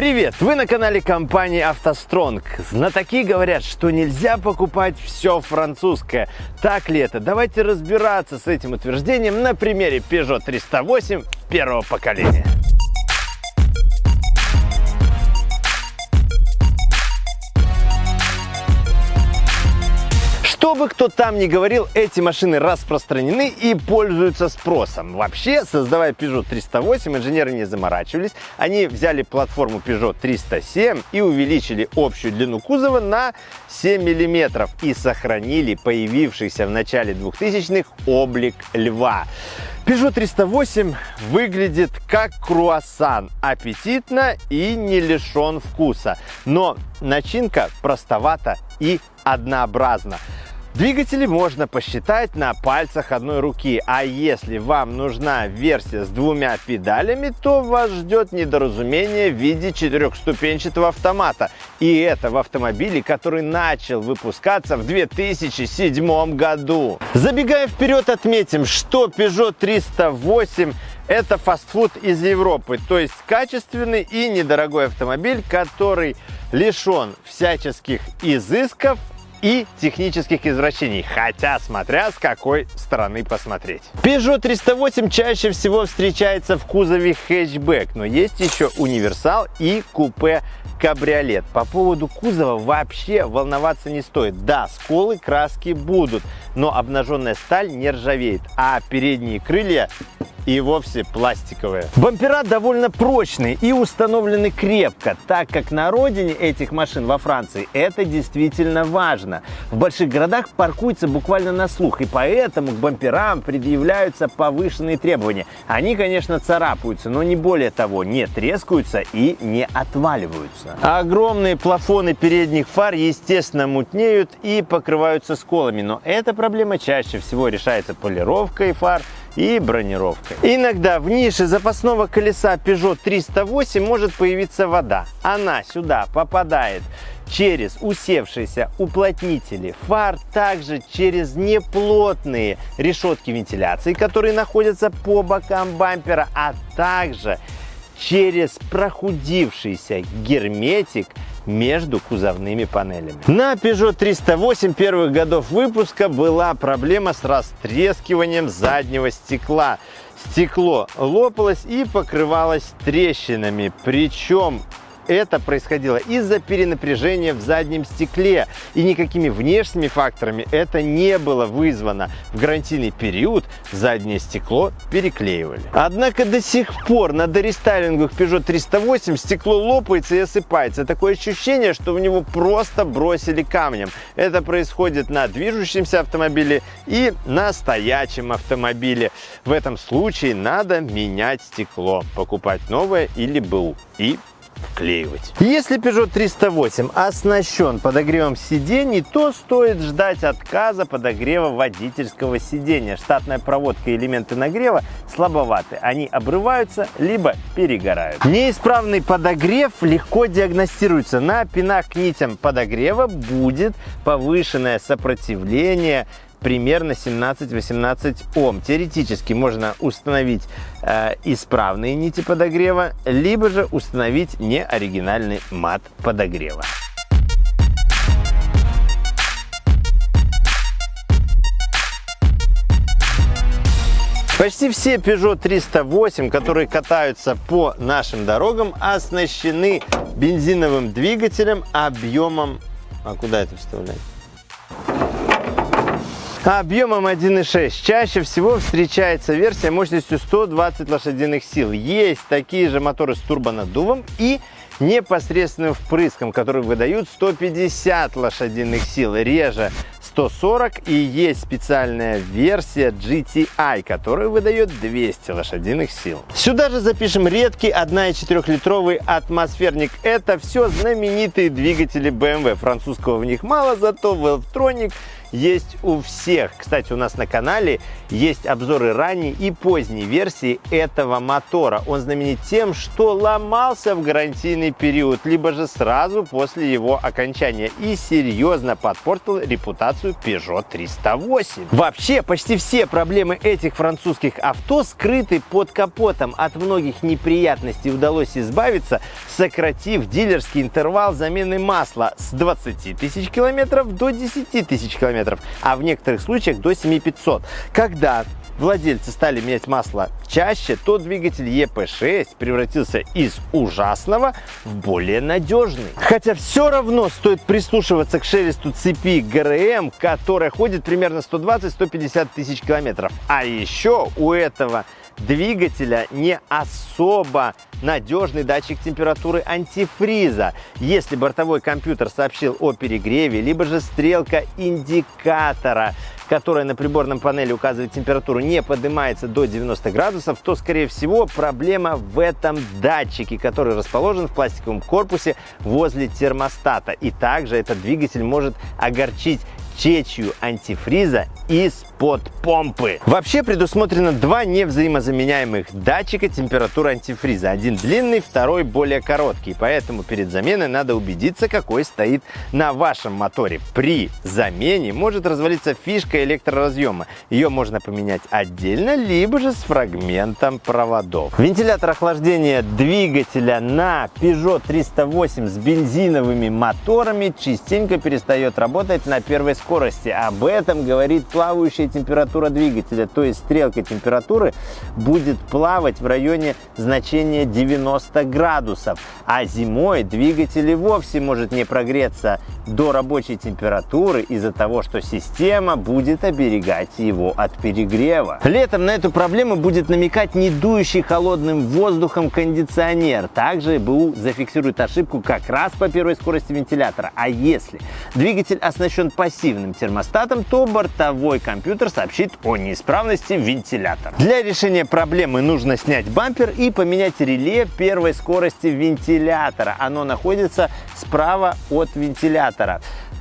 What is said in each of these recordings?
Привет! Вы на канале компании «АвтоСтронг». Знатоки говорят, что нельзя покупать все французское. Так ли это? Давайте разбираться с этим утверждением на примере Peugeot 308 первого поколения. Что бы кто там ни говорил, эти машины распространены и пользуются спросом. Вообще, создавая Peugeot 308, инженеры не заморачивались. Они взяли платформу Peugeot 307 и увеличили общую длину кузова на 7 мм и сохранили появившийся в начале 2000-х облик льва. Peugeot 308 выглядит как круассан, аппетитно и не лишен вкуса. Но начинка простовата и однообразна. Двигатели можно посчитать на пальцах одной руки, а если вам нужна версия с двумя педалями, то вас ждет недоразумение в виде четырехступенчатого автомата. И это в автомобиле, который начал выпускаться в 2007 году. Забегая вперед, отметим, что Peugeot 308 это фастфуд из Европы, то есть качественный и недорогой автомобиль, который лишен всяческих изысков, и технических извращений, хотя смотря с какой стороны посмотреть. Peugeot 308 чаще всего встречается в кузове хэтчбэк, но есть еще универсал и купе кабриолет. По поводу кузова вообще волноваться не стоит. Да, сколы краски будут, но обнаженная сталь не ржавеет, а передние крылья и вовсе пластиковые. Бампера довольно прочные и установлены крепко, так как на родине этих машин во Франции это действительно важно. В больших городах паркуются буквально на слух, и поэтому к бамперам предъявляются повышенные требования. Они, конечно, царапаются, но не более того, не трескаются и не отваливаются. Огромные плафоны передних фар, естественно, мутнеют и покрываются сколами, но эта проблема чаще всего решается полировкой фар, и бронировкой. Иногда в нише запасного колеса Peugeot 308 может появиться вода. Она сюда попадает через усевшиеся уплотнители фар, также через неплотные решетки вентиляции, которые находятся по бокам бампера, а также через прохудившийся герметик между кузовными панелями. На Peugeot 308 первых годов выпуска была проблема с растрескиванием заднего стекла. Стекло лопалось и покрывалось трещинами, причем это происходило из-за перенапряжения в заднем стекле, и никакими внешними факторами это не было вызвано. В гарантийный период заднее стекло переклеивали. Однако до сих пор на дорестайлингах Peugeot 308 стекло лопается и осыпается. Такое ощущение, что в него просто бросили камнем. Это происходит на движущемся автомобиле и на стоячем автомобиле. В этом случае надо менять стекло, покупать новое или БУ и вклеивать. Если Peugeot 308 оснащен подогревом сидений, то стоит ждать отказа подогрева водительского сидения. Штатная проводка и элементы нагрева слабоваты. Они обрываются, либо перегорают. Неисправный подогрев легко диагностируется. На пинах к нитям подогрева будет повышенное сопротивление примерно 17-18 Ом. Теоретически можно установить э, исправные нити подогрева, либо же установить неоригинальный мат подогрева. Почти все Peugeot 308, которые катаются по нашим дорогам, оснащены бензиновым двигателем объемом... А куда это вставлять? Объемом 1.6 чаще всего встречается версия мощностью 120 лошадиных сил. Есть такие же моторы с турбонаддувом и непосредственным впрыском, которые выдают 150 лошадиных сил, реже 140 и есть специальная версия GTI, которая выдает 200 лошадиных сил. Сюда же запишем редкий 1,4-литровый атмосферник. Это все знаменитые двигатели BMW. Французского в них мало, зато Valvetronic есть у всех. Кстати, у нас на канале есть обзоры ранней и поздней версии этого мотора. Он знаменит тем, что ломался в гарантийный период, либо же сразу после его окончания и серьезно подпортил репутацию Peugeot 308. Вообще, почти все проблемы этих французских авто скрыты под капотом. От многих неприятностей удалось избавиться, сократив дилерский интервал замены масла с 20 тысяч километров до 10 тысяч километров, а в некоторых случаях до 7500. Когда владельцы стали менять масло чаще, то двигатель EP6 превратился из ужасного в более надежный. Хотя все равно стоит прислушиваться к шелесту цепи ГРМ, которая ходит примерно 120-150 тысяч километров. А еще у этого двигателя не особо надежный датчик температуры антифриза. Если бортовой компьютер сообщил о перегреве, либо же стрелка индикатора которая на приборном панели указывает температуру, не поднимается до 90 градусов, то, скорее всего, проблема в этом датчике, который расположен в пластиковом корпусе возле термостата. И также этот двигатель может огорчить течью антифриза из-под помпы. Вообще предусмотрено два невзаимозаменяемых датчика температуры антифриза. Один длинный, второй более короткий. Поэтому перед заменой надо убедиться, какой стоит на вашем моторе. При замене может развалиться фишка электроразъема. Ее можно поменять отдельно, либо же с фрагментом проводов. Вентилятор охлаждения двигателя на Peugeot 308 с бензиновыми моторами частенько перестает работать на первой скорости. Об этом говорит плавающая температура двигателя, то есть стрелка температуры будет плавать в районе значения 90 градусов. А зимой двигатель и вовсе может не прогреться до рабочей температуры из-за того, что система будет оберегать его от перегрева. Летом на эту проблему будет намекать не дующий холодным воздухом кондиционер. Также БУ зафиксирует ошибку как раз по первой скорости вентилятора. А если двигатель оснащен пассивным термостатом, то бортовой компьютер сообщит о неисправности вентилятора. Для решения проблемы нужно снять бампер и поменять реле первой скорости вентилятора. Оно находится справа от вентилятора.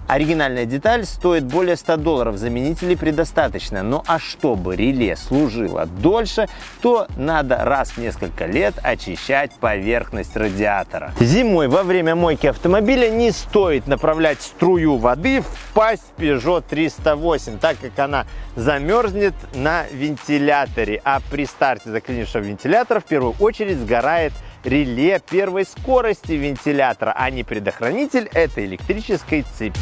Оригинальная деталь стоит более 100 долларов, заменителей предостаточно. Ну а чтобы реле служило дольше, то надо раз в несколько лет очищать поверхность радиатора. Зимой во время мойки автомобиля не стоит направлять струю воды в пасть Peugeot 308, так как она замерзнет на вентиляторе, а при старте заклинившего вентилятора в первую очередь сгорает реле первой скорости вентилятора, а не предохранитель этой электрической цепи.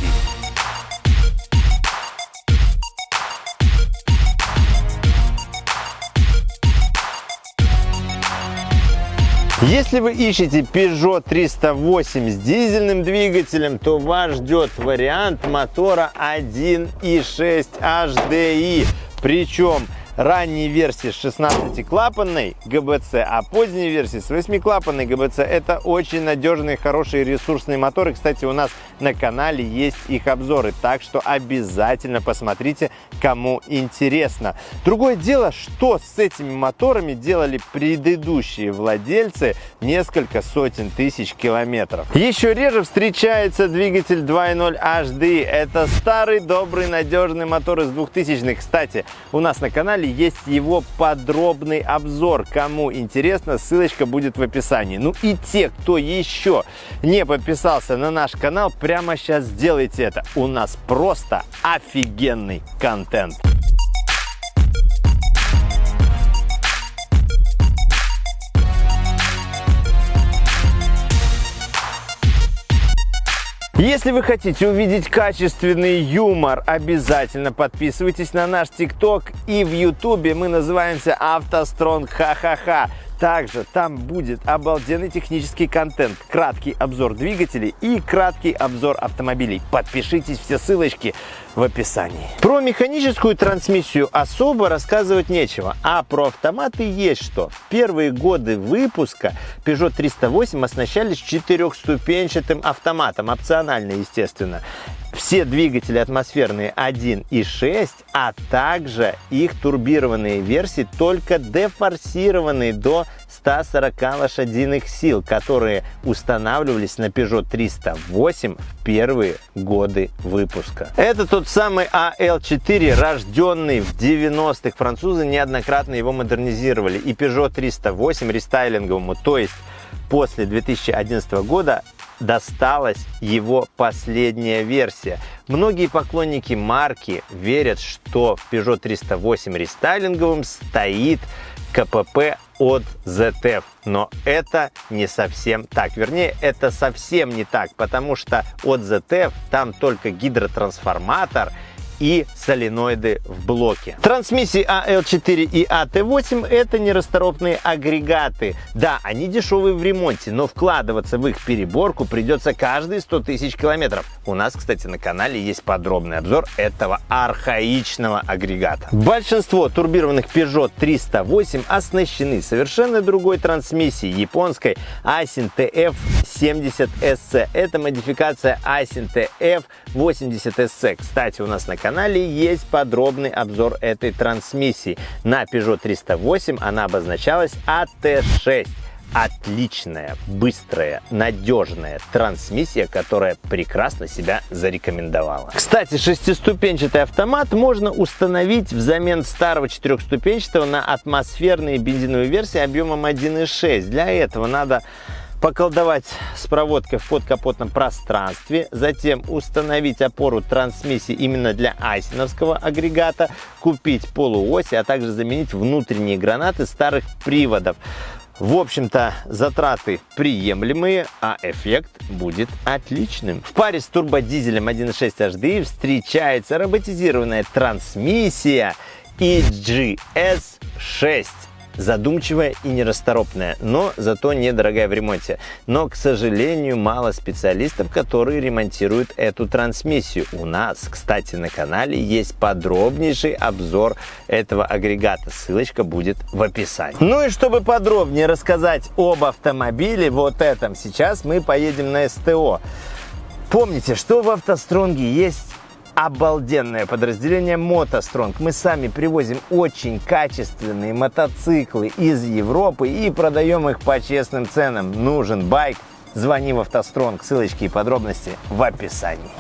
Если вы ищете Peugeot 308 с дизельным двигателем, то вас ждет вариант мотора 1.6 HDI. Причем ранней версии с 16-клапанной ГБЦ, а поздней версии с 8-клапанной ГБЦ. Это очень надежные, хорошие ресурсные моторы. Кстати, у нас на канале есть их обзоры, так что обязательно посмотрите, кому интересно. Другое дело, что с этими моторами делали предыдущие владельцы несколько сотен тысяч километров. Еще реже встречается двигатель 2.0 HD. Это старый, добрый, надежный мотор из 2000-х. Кстати, у нас на канале есть его подробный обзор. Кому интересно, ссылочка будет в описании. Ну и те, кто еще не подписался на наш канал, прямо сейчас сделайте это. У нас просто офигенный контент. Если вы хотите увидеть качественный юмор, обязательно подписывайтесь на наш ТикТок и в Ютубе мы называемся Автостронг Ха-ха-ха. Также там будет обалденный технический контент, краткий обзор двигателей и краткий обзор автомобилей. Подпишитесь, все ссылочки в описании. Про механическую трансмиссию особо рассказывать нечего, а про автоматы есть что. В первые годы выпуска Peugeot 308 оснащались четырехступенчатым автоматом, опционально, естественно. Все двигатели атмосферные 1 и 6, а также их турбированные версии, только дефорсированные до 140 лошадиных сил, которые устанавливались на Peugeot 308 в первые годы выпуска. Это тот самый AL4, рожденный в 90-х. Французы неоднократно его модернизировали. И Peugeot 308 рестайлинговому, то есть после 2011 года досталась его последняя версия. Многие поклонники марки верят, что в Peugeot 308 рестайлинговым стоит КПП от ZF. Но это не совсем так. Вернее, это совсем не так, потому что от ZF там только гидротрансформатор и соленоиды в блоке. Трансмиссии AL4 и AT8 это нерасторопные агрегаты. Да, они дешевые в ремонте, но вкладываться в их переборку придется каждые 100 тысяч километров. У нас, кстати, на канале есть подробный обзор этого архаичного агрегата. Большинство турбированных Peugeot 308 оснащены совершенно другой трансмиссией японской Aisin TF70SC. Это модификация Aisin TF80SC. Кстати, у нас на канале канале есть подробный обзор этой трансмиссии. На Peugeot 308 она обозначалась AT6 отличная, быстрая, надежная трансмиссия, которая прекрасно себя зарекомендовала. Кстати, шестиступенчатый автомат можно установить взамен старого четырехступенчатого на атмосферные бензиновые версии объемом 1.6. Для этого надо поколдовать с проводкой в подкапотном пространстве, затем установить опору трансмиссии именно для айсиновского агрегата, купить полуоси, а также заменить внутренние гранаты старых приводов. В общем-то, затраты приемлемые, а эффект будет отличным. В паре с турбодизелем 1.6 HDI встречается роботизированная трансмиссия EGS 6 задумчивая и нерасторопная, но зато недорогая в ремонте. Но, к сожалению, мало специалистов, которые ремонтируют эту трансмиссию. У нас, кстати, на канале есть подробнейший обзор этого агрегата. Ссылочка будет в описании. Ну и чтобы подробнее рассказать об автомобиле, вот этом, сейчас мы поедем на СТО. Помните, что в автостронге есть обалденное подразделение мотостронг. Мы сами привозим очень качественные мотоциклы из Европы и продаем их по честным ценам. Нужен байк? Звони в автостронг. Ссылочки и подробности в описании.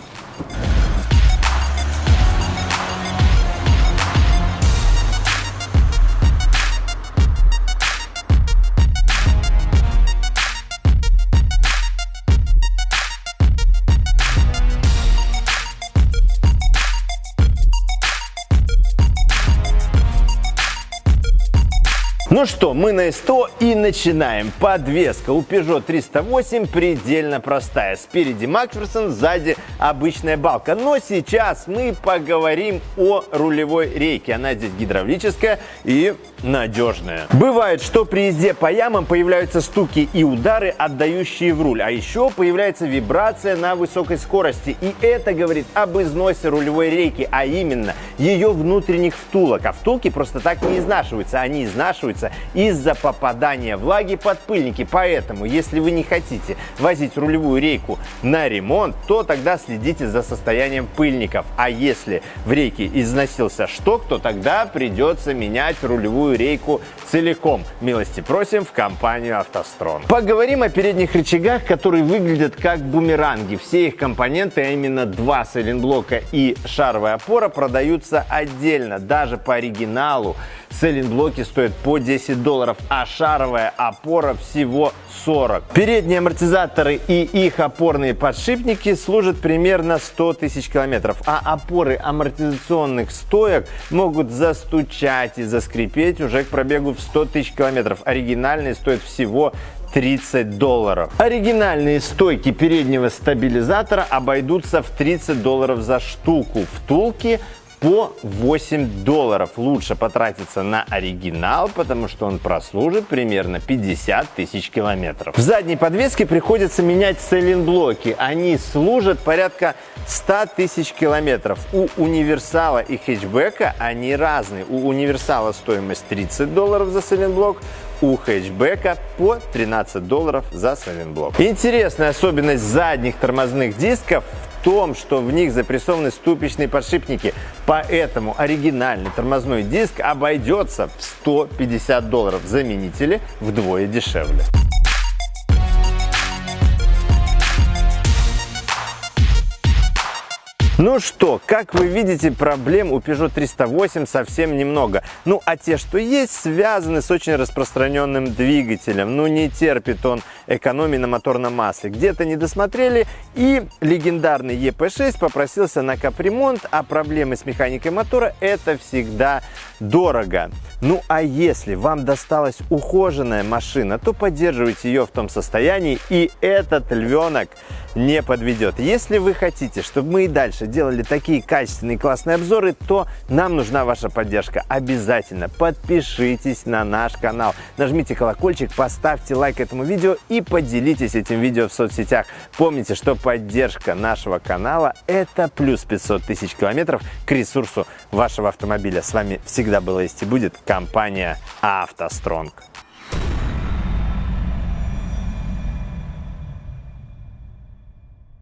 Что, мы на СТО и начинаем. Подвеска у Peugeot 308 предельно простая. Спереди Макферсон, сзади обычная балка. Но сейчас мы поговорим о рулевой рейке. Она здесь гидравлическая и надежная. Бывает, что при езде по ямам появляются стуки и удары, отдающие в руль. А еще появляется вибрация на высокой скорости. И это говорит об износе рулевой рейки, а именно ее внутренних втулок. А втулки просто так не изнашиваются. Они изнашиваются из-за попадания влаги под пыльники. Поэтому, если вы не хотите возить рулевую рейку на ремонт, то тогда следите за состоянием пыльников. А если в рейке износился шток, то тогда придется менять рулевую рейку целиком. Милости просим в компанию «АвтоСтрон». Поговорим о передних рычагах, которые выглядят как бумеранги. Все их компоненты, а именно два сайлентблока и шаровая опора, продаются отдельно. Даже по оригиналу сайлентблоки стоят по 10 10 долларов, а шаровая опора всего 40. Передние амортизаторы и их опорные подшипники служат примерно 100 тысяч километров, а опоры амортизационных стоек могут застучать и заскрипеть уже к пробегу в 100 тысяч километров. Оригинальные стоят всего 30 долларов. Оригинальные стойки переднего стабилизатора обойдутся в 30 долларов за штуку. Втулки по 8 долларов. Лучше потратиться на оригинал, потому что он прослужит примерно 50 тысяч километров. В задней подвеске приходится менять сайлентблоки. Они служат порядка 100 тысяч километров. У универсала и хэтчбека они разные. У универсала стоимость 30 долларов за сайлентблок, у хэтчбека по 13 долларов за сайлентблок. Интересная особенность задних тормозных дисков том, что в них запрессованы ступичные подшипники. Поэтому оригинальный тормозной диск обойдется в 150 долларов. Заменители вдвое дешевле. Ну что, как вы видите, проблем у Peugeot 308 совсем немного. Ну, а те, что есть, связаны с очень распространенным двигателем. Ну, не терпит он экономии на моторном масле. Где-то не досмотрели, и легендарный EP6 попросился на капремонт, а проблемы с механикой мотора – это всегда дорого. Ну, а если вам досталась ухоженная машина, то поддерживайте ее в том состоянии, и этот львенок не подведет. Если вы хотите, чтобы мы и дальше делали такие качественные классные обзоры, то нам нужна ваша поддержка. Обязательно подпишитесь на наш канал, нажмите колокольчик, поставьте лайк этому видео и поделитесь этим видео в соцсетях. Помните, что поддержка нашего канала – это плюс 500 тысяч километров к ресурсу вашего автомобиля. С вами всегда была есть и будет компания «АвтоСтронг».